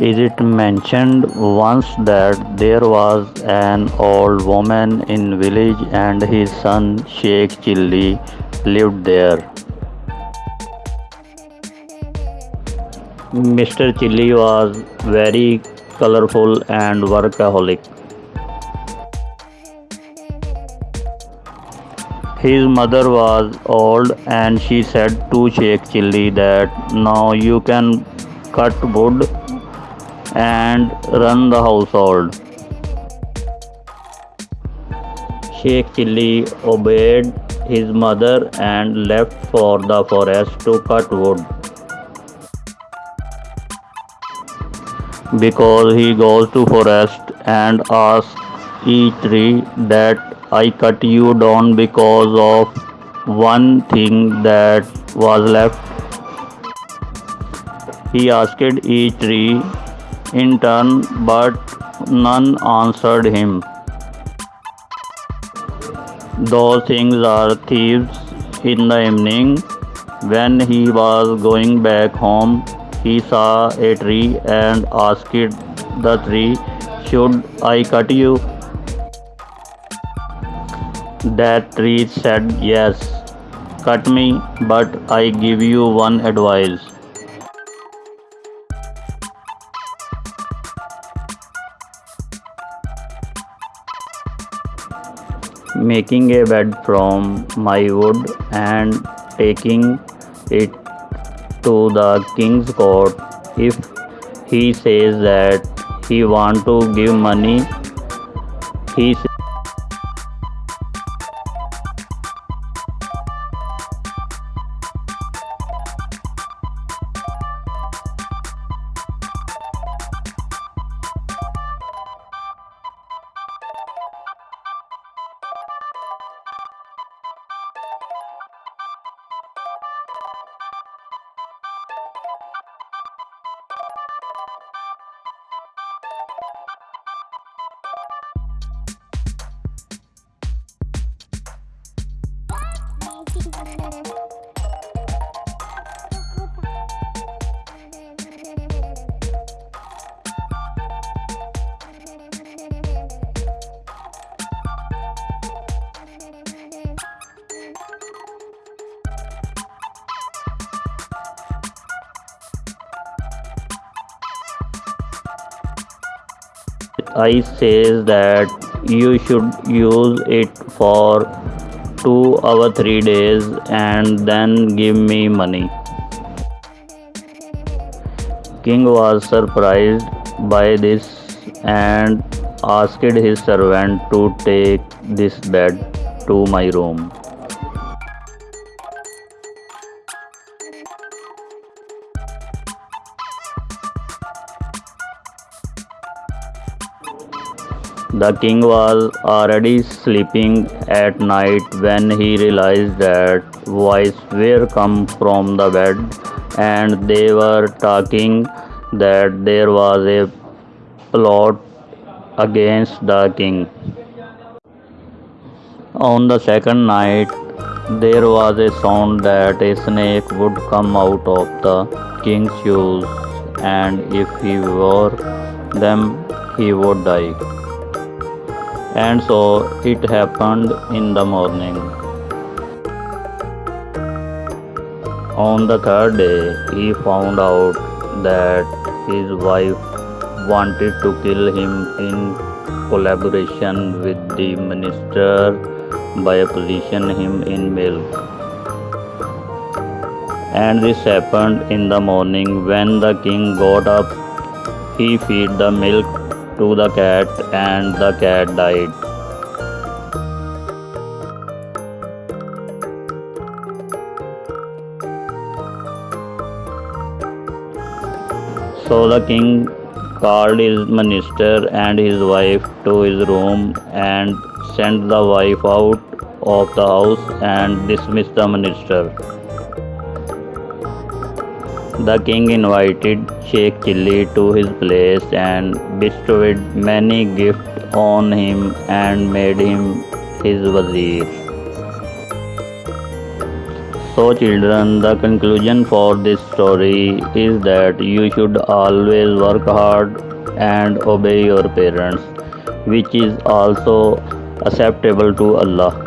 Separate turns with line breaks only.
Is it mentioned once that there was an old woman in village and his son Sheikh Chilli lived there. Mr. Chilli was very colorful and workaholic. His mother was old and she said to Sheikh Chilli that now you can cut wood and run the household. Sheikh Chilli obeyed his mother and left for the forest to cut wood. Because he goes to forest and asks each tree that I cut you down because of one thing that was left. He asked each tree in turn, but none answered him. Those things are thieves. In the evening, when he was going back home, he saw a tree and asked the tree, Should I cut you? That tree said, Yes, cut me, but I give you one advice. Making a bed from my wood and taking it to the king's court. If he says that he want to give money, he I says that you should use it for two or three days and then give me money. King was surprised by this and asked his servant to take this bed to my room. The king was already sleeping at night when he realized that voices were come from the bed and they were talking that there was a plot against the king. On the second night, there was a sound that a snake would come out of the king's shoes, and if he wore them, he would die. And so it happened in the morning. On the third day, he found out that his wife wanted to kill him in collaboration with the minister by pollution him in milk. And this happened in the morning when the king got up. He fed the milk to the cat and the cat died. So the king called his minister and his wife to his room and sent the wife out of the house and dismissed the minister. The king invited Sheikh Chilli to his place and bestowed many gifts on him and made him his wazir. So, children, the conclusion for this story is that you should always work hard and obey your parents, which is also acceptable to Allah.